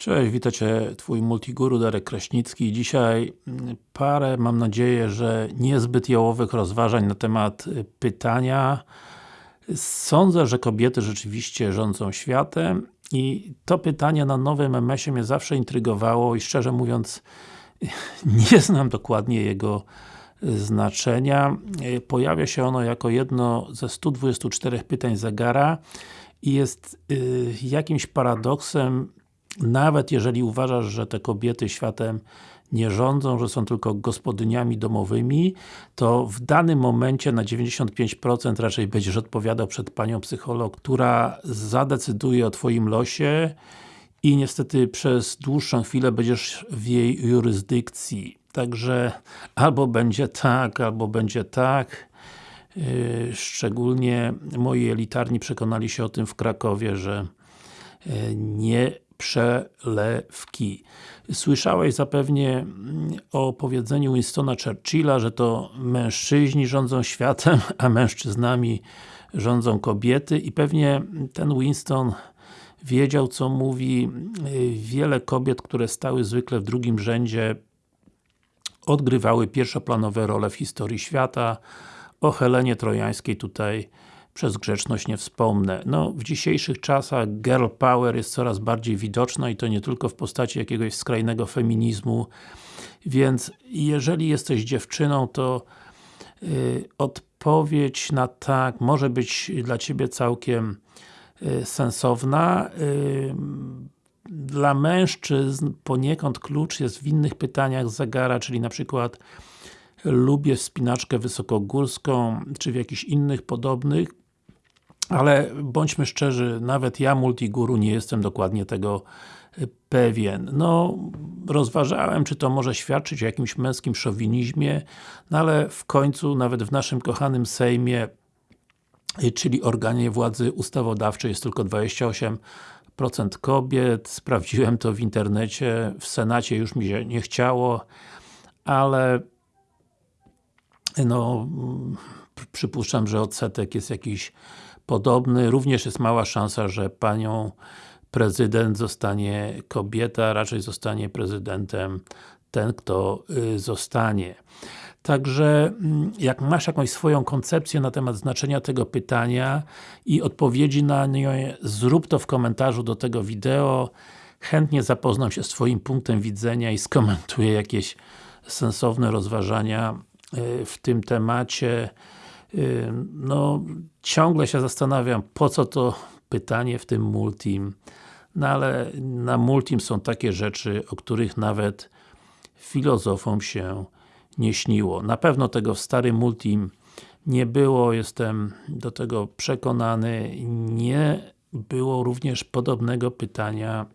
Cześć, witajcie Twój multiguru Darek Kraśnicki. Dzisiaj mm, parę, mam nadzieję, że niezbyt jałowych rozważań na temat y, pytania. Sądzę, że kobiety rzeczywiście rządzą światem i to pytanie na nowym MS-ie mnie zawsze intrygowało i szczerze mówiąc nie znam dokładnie jego y, znaczenia. Y, pojawia się ono jako jedno ze 124 pytań zegara i jest jakimś paradoksem nawet jeżeli uważasz, że te kobiety światem nie rządzą, że są tylko gospodyniami domowymi, to w danym momencie na 95% raczej będziesz odpowiadał przed panią psycholog, która zadecyduje o Twoim losie i niestety przez dłuższą chwilę będziesz w jej jurysdykcji. Także albo będzie tak, albo będzie tak. Yy, szczególnie moi elitarni przekonali się o tym w Krakowie, że yy, nie przelewki. Słyszałeś zapewnie mm, o powiedzeniu Winstona Churchilla, że to mężczyźni rządzą światem, a mężczyznami rządzą kobiety i pewnie ten Winston wiedział co mówi. Wiele kobiet, które stały zwykle w drugim rzędzie odgrywały pierwszoplanowe role w historii świata. O Helenie Trojańskiej tutaj przez grzeczność nie wspomnę. No, w dzisiejszych czasach girl power jest coraz bardziej widoczna i to nie tylko w postaci jakiegoś skrajnego feminizmu, więc jeżeli jesteś dziewczyną, to yy, odpowiedź na tak może być dla Ciebie całkiem yy, sensowna. Yy, dla mężczyzn poniekąd klucz jest w innych pytaniach zegara, czyli na przykład lubię wspinaczkę wysokogórską, czy w jakichś innych podobnych, ale bądźmy szczerzy, nawet ja multiguru nie jestem dokładnie tego y, pewien. No, rozważałem, czy to może świadczyć o jakimś męskim szowinizmie, no ale w końcu, nawet w naszym kochanym Sejmie, y, czyli organie władzy ustawodawczej jest tylko 28% kobiet, sprawdziłem to w internecie, w Senacie już mi się nie chciało, ale no, przypuszczam, że odsetek jest jakiś podobny. Również jest mała szansa, że panią prezydent zostanie kobieta, raczej zostanie prezydentem ten, kto y, zostanie. Także, mm, jak masz jakąś swoją koncepcję na temat znaczenia tego pytania i odpowiedzi na nie, zrób to w komentarzu do tego wideo. Chętnie zapoznam się z Twoim punktem widzenia i skomentuję jakieś sensowne rozważania y, w tym temacie no, ciągle się zastanawiam, po co to pytanie w tym multim, no ale na multim są takie rzeczy, o których nawet filozofom się nie śniło. Na pewno tego w starym multim nie było, jestem do tego przekonany. Nie było również podobnego pytania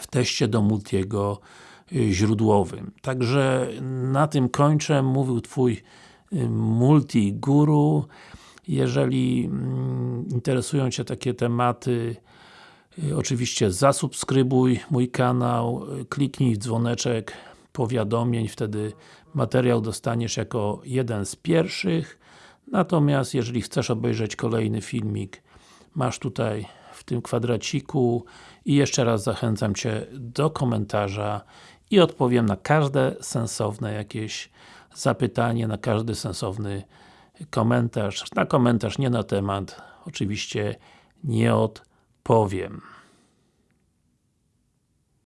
w teście do multiego y, źródłowym. Także na tym kończę. Mówił Twój multi-guru. Jeżeli mm, interesują Cię takie tematy, y, oczywiście zasubskrybuj mój kanał, y, kliknij w dzwoneczek powiadomień, wtedy materiał dostaniesz jako jeden z pierwszych. Natomiast jeżeli chcesz obejrzeć kolejny filmik, masz tutaj w tym kwadraciku i jeszcze raz zachęcam Cię do komentarza i odpowiem na każde sensowne jakieś zapytanie, na każdy sensowny komentarz. Na komentarz nie na temat, oczywiście nie odpowiem.